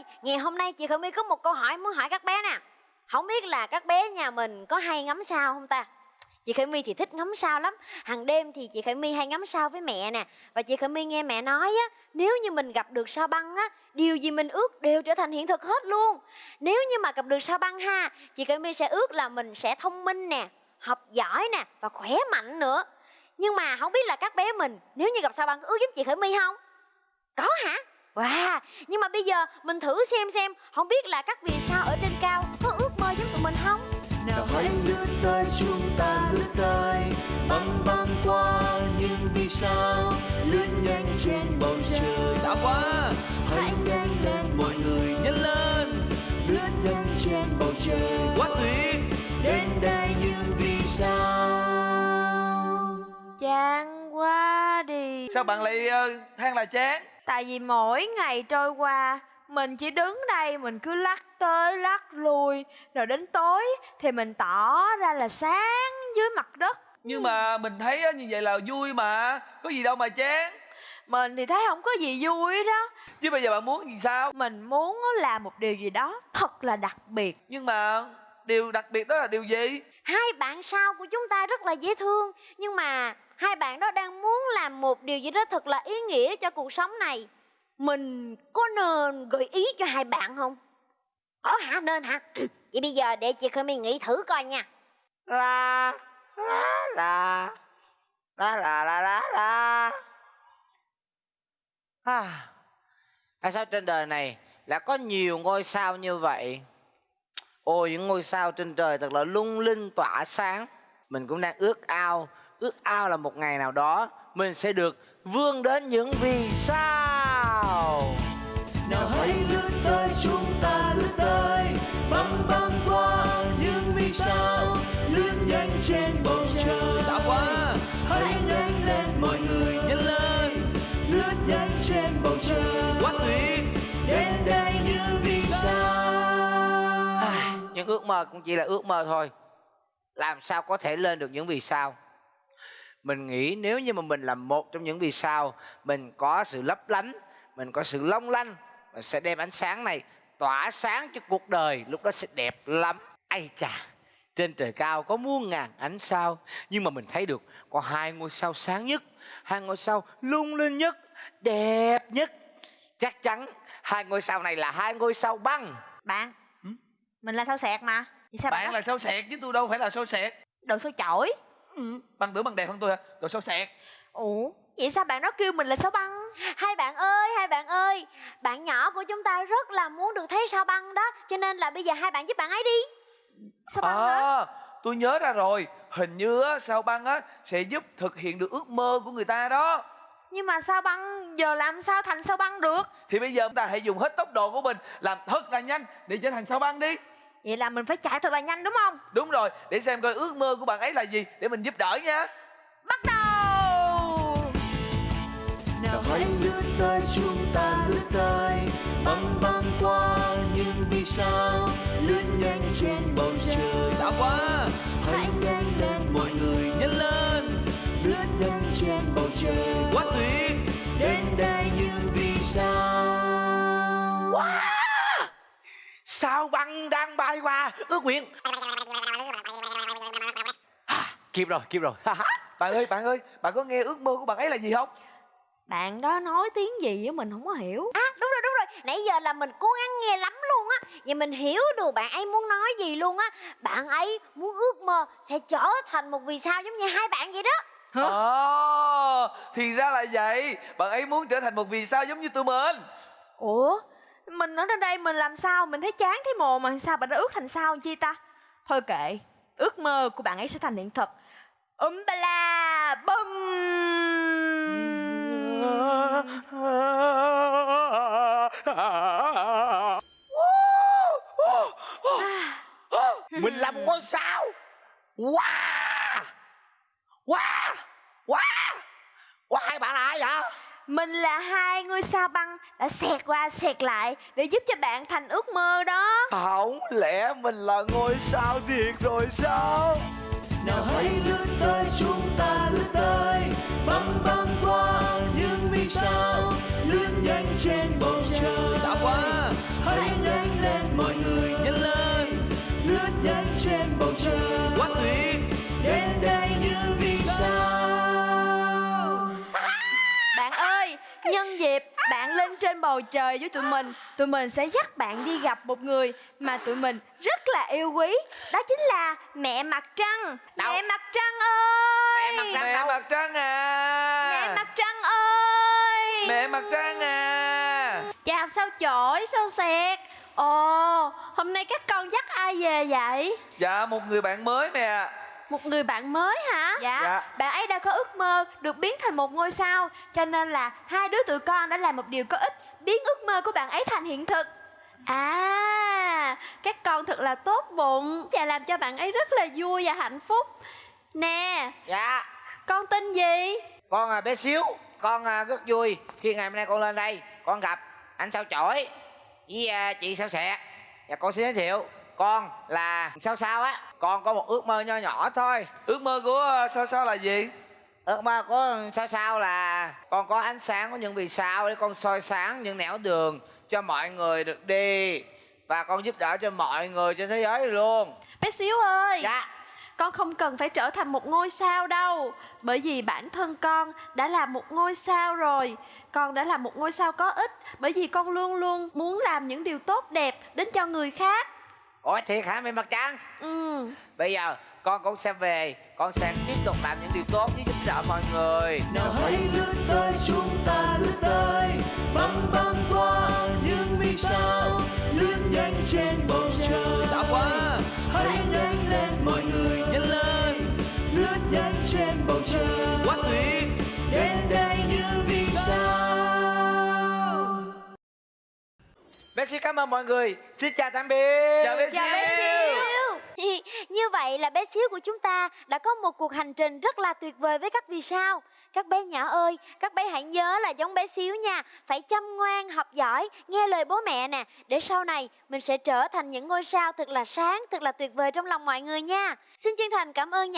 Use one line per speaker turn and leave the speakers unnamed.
ơi, ngày hôm nay chị khởi my có một câu hỏi muốn hỏi các bé nè. Không biết là các bé nhà mình có hay ngắm sao không ta? Chị khởi my thì thích ngắm sao lắm. Hàng đêm thì chị khởi my hay ngắm sao với mẹ nè. Và chị khởi my nghe mẹ nói á, nếu như mình gặp được sao băng á, điều gì mình ước đều trở thành hiện thực hết luôn. Nếu như mà gặp được sao băng ha, chị khởi my sẽ ước là mình sẽ thông minh nè, học giỏi nè và khỏe mạnh nữa. Nhưng mà không biết là các bé mình, nếu như gặp sao băng ước giống chị khởi my không? Có hả? Wow nhưng mà bây giờ mình thử xem xem không biết là các vì sao ở trên cao có ước mơ giống tụi mình không?
Nào hãy lướt tới chúng ta lướt tới băng băng qua những vì sao. Lướt nhanh trên bầu trời.
đã quá.
Hãy nhanh lên mọi người
nhanh lên.
Lướt nhanh trên bầu trời.
Quá tuyệt.
Đến đây những vì sao.
Chán quá đi.
Sao bạn lại uh, than là chán
Tại vì mỗi ngày trôi qua Mình chỉ đứng đây mình cứ lắc tới lắc lui. Rồi đến tối thì mình tỏ ra là sáng dưới mặt đất.
Nhưng mà mình thấy như vậy là vui mà. Có gì đâu mà chán.
Mình thì thấy không có gì vui đó.
Chứ bây giờ bạn muốn gì sao?
Mình muốn làm một điều gì đó thật là đặc biệt.
Nhưng mà điều đặc biệt đó là điều gì?
Hai bạn sao của chúng ta rất là dễ thương nhưng mà hai bạn đó đang muốn làm một điều gì đó thật là ý nghĩa cho cuộc sống này. Mình có nên gợi ý cho hai bạn không? Có hả? Nên hả? Vậy bây giờ để chị my nghĩ thử coi nha.
La la la la la la la la. À, tại sao trên đời này lại có nhiều ngôi sao như vậy ôi, những ngôi sao trên trời thật là lung linh, tỏa sáng. Mình cũng đang ước ao ước ao là một ngày nào đó mình sẽ được vươn đến những vì sao.
Nào hãy lướt tới chung những
ước mơ cũng chỉ là ước mơ thôi. Làm sao có thể lên được những vì sao? Mình nghĩ nếu như mà mình là một trong những vì sao, mình có sự lấp lánh, mình có sự long lanh, mình sẽ đem ánh sáng này tỏa sáng cho cuộc đời, lúc đó sẽ đẹp lắm. Ai chà, trên trời cao có muôn ngàn ánh sao, nhưng mà mình thấy được có hai ngôi sao sáng nhất, hai ngôi sao lung linh nhất, đẹp nhất. Chắc chắn hai ngôi sao này là hai ngôi sao băng.
Băng mình là sao sẹt mà? Vì sao
bạn
bạn
là sao sẹt chứ tôi đâu phải là sao sẹt.
Đồ sao chổi?
Ừ, bạn tưởng bằng đẹp hơn tôi hả? Rồi sao sẹt?
Ủa Vậy sao bạn đó kêu mình là sao băng?
Hai bạn ơi hai bạn ơi bạn nhỏ của chúng ta rất là muốn được thấy sao băng đó cho nên là bây giờ hai bạn giúp bạn ấy đi.
Sao băng hả
à tôi nhớ ra rồi. Hình như á, sao băng á sẽ giúp thực hiện được ước mơ của người ta đó
Nhưng mà sao băng giờ làm sao thành sao băng được?
Thì bây giờ chúng ta hãy dùng hết tốc độ của mình làm thật là nhanh để trở thành sao băng đi.
Vậy là mình phải chạy thật là nhanh đúng không?
Đúng rồi để xem coi ước mơ của bạn ấy là gì để mình giúp đỡ nha.
Bắt đầu!
Nào hãy lướt tới chúng ta lướt tới băng băng qua những vì sao lướt nhanh trên bầu trời.
Đã quá!
Hãy nhanh lên mọi người
nhanh lên
lướt nhanh trên bầu trời sao
băng đang bay qua? Ước nguyện. À, kịp rồi kịp rồi.
Bạn ơi bạn ơi bạn có nghe ước mơ của bạn ấy là gì không?
Bạn đó nói tiếng gì á mình không có hiểu.
À đúng rồi đúng rồi. Nãy giờ là mình cố gắng nghe lắm luôn á. Và mình hiểu được bạn ấy muốn nói gì luôn á. Bạn ấy muốn ước mơ sẽ trở thành một vì sao giống như hai bạn vậy đó.
Ồ, thì ra là vậy. Bạn ấy muốn trở thành một vì sao giống như tụi mình.
Ủa mình ở trên đây mình làm sao? Mình thấy chán thấy mồ mà sao? Bạn đã ước thành sao chi ta? Thôi kệ, Ước mơ của bạn ấy sẽ thành hiện thực. Um ba la bum
mình làm ngôi sao. Wow wow wow wow hai bạn là ai vậy?
Mình là hai ngôi sao băng Đã xẹt qua xẹt lại Để giúp cho bạn thành ước mơ đó.
Không lẽ mình là ngôi sao thiệt rồi sao?
Nào hãy lướt tới chúng ta lướt tới. Băng băng qua những vì sao lướt nhanh trên bầu trời.
Đã quá.
Hãy mọi người
dịp bạn lên trên bầu trời với tụi mình. Tụi mình sẽ dắt bạn đi gặp một người mà tụi mình rất là yêu quý. Đó chính là mẹ mặt trăng.
Đâu?
Mẹ mặt trăng ơi!
Mẹ mặt trăng
mẹ
đâu?
mặt trăng à!
Mẹ mặt trăng ơi!
Mẹ mặt trăng à!
Chào sao chổi, sao xẹt? Ồ, hôm nay các con dắt ai về vậy?
dạ một người bạn mới mẹ
Một người bạn mới hả?
Dạ.
dạ.
Bạn ấy đã có ước mơ được biến thành một ngôi sao Cho nên là hai đứa tụi con đã làm một điều có ích Biến ước mơ của bạn ấy thành hiện thực. À, các con thật là tốt bụng Và làm cho bạn ấy rất là vui và hạnh phúc. Nè,
dạ.
con tên gì?
con à, bé xíu. Con à, rất vui khi ngày hôm nay con lên đây con gặp anh sao chổi với à, chị sao sẹt và con xin giới thiệu con là sao sao á? Con có một ước mơ nho nhỏ thôi.
Ước mơ của ờ, sao sao là gì?
Ước mơ của sao sao là con có ánh sáng của những vì sao để con soi sáng những nẻo đường cho mọi người được đi và con giúp đỡ cho mọi người trên thế giới luôn.
Bé Xíu ơi
dạ.
Con không cần phải trở thành một ngôi sao đâu Bởi vì bản thân con đã là một ngôi sao rồi. Con đã là một ngôi sao có ích Bởi vì con luôn luôn muốn làm những điều tốt đẹp đến cho người khác
ủa thiệt hả mẹ mặt trăng?
Ừ.
Bây giờ con cũng sẽ về con sẽ tiếp tục làm những điều tốt với giúp đỡ mọi người.
Nào hãy lướt tới chúng ta lướt tới. Băng băng qua những vì sao? Lướt nhanh trên bầu trời.
Đã quá.
Hãy nhanh lên mọi người
nhanh lên.
Lướt nhanh trên bầu trời
xin cảm ơn mọi người. Xin chào tạm biệt
chào bé
Chào bé
xíu.
Như vậy là bé xíu của chúng ta đã có một cuộc hành trình rất là tuyệt vời với các vì sao. Các bé nhỏ ơi, các bé hãy nhớ là giống bé xíu nha, phải chăm ngoan, học giỏi, nghe lời bố mẹ nè, để sau này mình sẽ trở thành những ngôi sao thật là sáng, thật là tuyệt vời trong lòng mọi người nha. Xin chân thành cảm ơn nhà